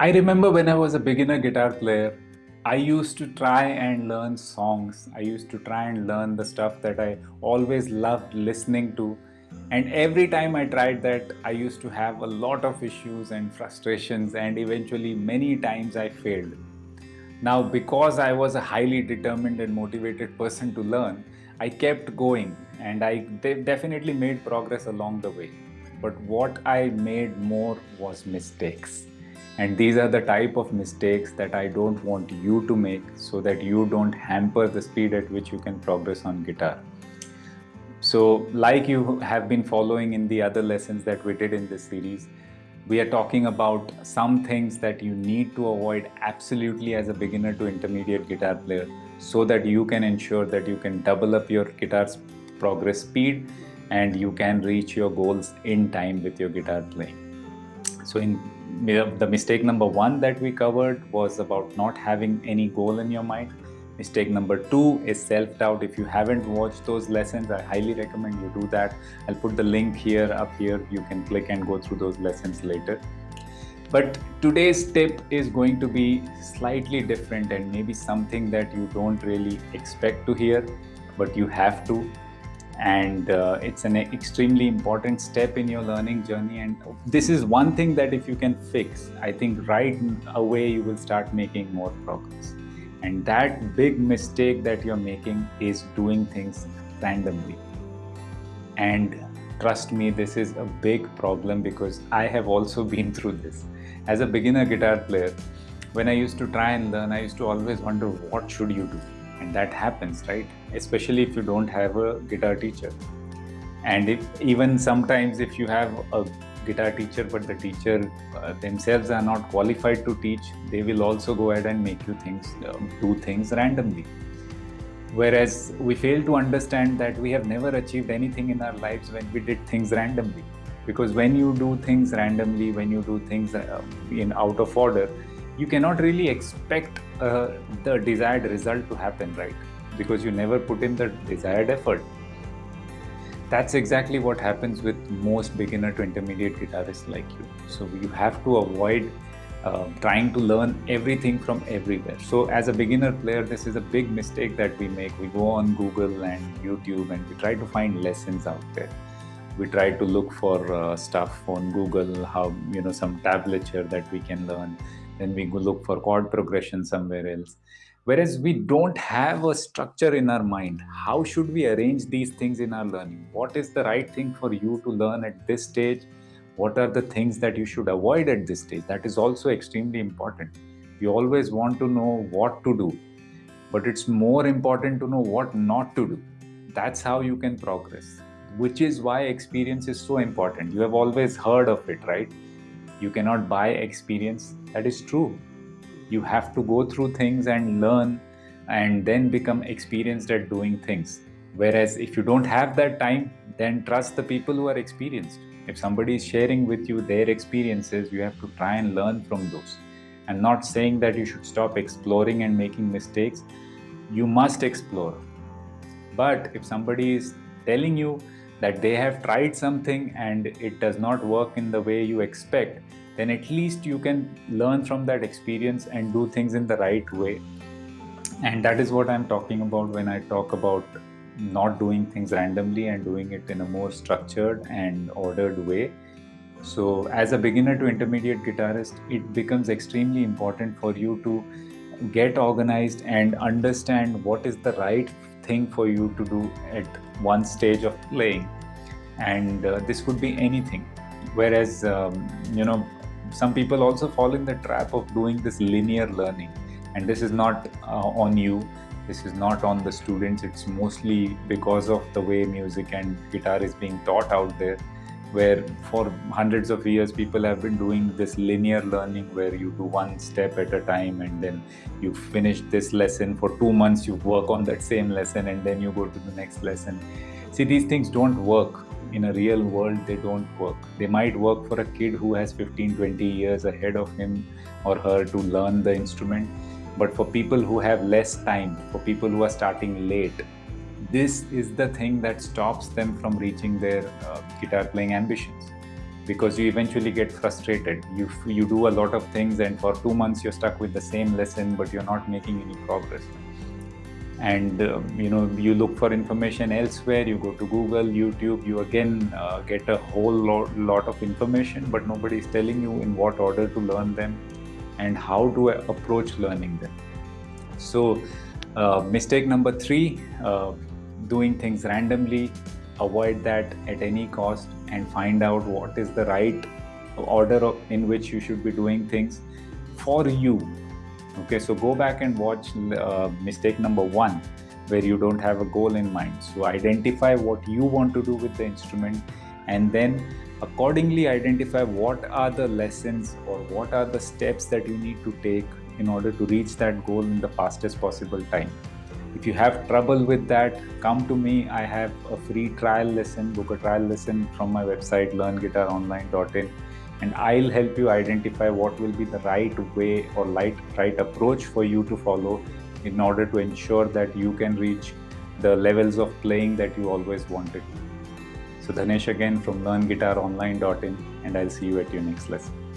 I remember when I was a beginner guitar player, I used to try and learn songs. I used to try and learn the stuff that I always loved listening to. And every time I tried that, I used to have a lot of issues and frustrations, and eventually, many times I failed. Now, because I was a highly determined and motivated person to learn, I kept going and I de- definitely made progress along the way. But what I made more was mistakes and these are the type of mistakes that I don't want you to make so that you don't hamper the speed at which you can progress on guitar. So, like you have been following in the other lessons that we did in this series, we are talking about some things that you need to avoid absolutely as a beginner to intermediate guitar player so that you can ensure that you can double up your guitar's progress speed and you can reach your goals in time with your guitar playing. So, in the mistake number one that we covered was about not having any goal in your mind. Mistake number two is self doubt. If you haven't watched those lessons, I highly recommend you do that. I'll put the link here up here. You can click and go through those lessons later. But today's tip is going to be slightly different and maybe something that you don't really expect to hear, but you have to and uh, it's an extremely important step in your learning journey. And this is one thing that if you can fix i think right away you will start making more progress. And that big mistake that you're making is doing things randomly. And trust me this is a big problem because i have also been through this. As a beginner guitar player when i used to try and learn i used to always wonder what should you do and that happens right? Especially if you don't have a guitar teacher. And if even sometimes if you have a guitar teacher but the teacher uh, themselves are not qualified to teach they will also go ahead and make you things um, do things randomly. Whereas we fail to understand that we have never achieved anything in our lives when we did things randomly. Because when you do things randomly when you do things uh, in out of order you cannot really expect uh, the desired result to happen, right? Because you never put in the desired effort. That's exactly what happens with most beginner to intermediate guitarists like you. So you have to avoid uh, trying to learn everything from everywhere. So as a beginner player, this is a big mistake that we make. We go on Google and YouTube and we try to find lessons out there. We try to look for uh, stuff on Google, how you know some tablature that we can learn then we look for chord progression somewhere else. Whereas we don't have a structure in our mind. How should we arrange these things in our learning? What is the right thing for you to learn at this stage? What are the things that you should avoid at this stage? That is also extremely important. You always want to know what to do but it's more important to know what not to do. That's how you can progress which is why experience is so important. You have always heard of it right you cannot buy experience. That is true. You have to go through things and learn and then become experienced at doing things. Whereas if you don't have that time then trust the people who are experienced. If somebody is sharing with you their experiences you have to try and learn from those. And not saying that you should stop exploring and making mistakes. You must explore. But if somebody is telling you that they have tried something and it does not work in the way you expect, then at least you can learn from that experience and do things in the right way. And that is what I'm talking about when I talk about not doing things randomly and doing it in a more structured and ordered way. So, as a beginner to intermediate guitarist, it becomes extremely important for you to get organized and understand what is the right thing for you to do at one stage of playing. And uh, this could be anything. Whereas um, you know some people also fall in the trap of doing this linear learning. And this is not uh, on you. This is not on the students. It's mostly because of the way music and guitar is being taught out there where for hundreds of years people have been doing this linear learning where you do one step at a time and then you finish this lesson. For two months you work on that same lesson and then you go to the next lesson. See these things don't work. In a real world they don't work. They might work for a kid who has 15 20 years ahead of him or her to learn the instrument but for people who have less time for people who are starting late this is the thing that stops them from reaching their uh, guitar playing ambitions because you eventually get frustrated. You you do a lot of things, and for two months you're stuck with the same lesson, but you're not making any progress. And uh, you know you look for information elsewhere. You go to Google, YouTube. You again uh, get a whole lot, lot of information, but nobody is telling you in what order to learn them and how to approach learning them. So, uh, mistake number three: uh, doing things randomly. Avoid that at any cost and find out what is the right order in which you should be doing things for you okay so go back and watch uh, mistake number one where you don't have a goal in mind so identify what you want to do with the instrument and then accordingly identify what are the lessons or what are the steps that you need to take in order to reach that goal in the fastest possible time if you have trouble with that come to me i have a free trial lesson book a trial lesson from my website learnguitaronline.in and I'll help you identify what will be the right way or right, right approach for you to follow in order to ensure that you can reach the levels of playing that you always wanted. So Dhanesh again from learnguitaronline.in and I'll see you at your next lesson.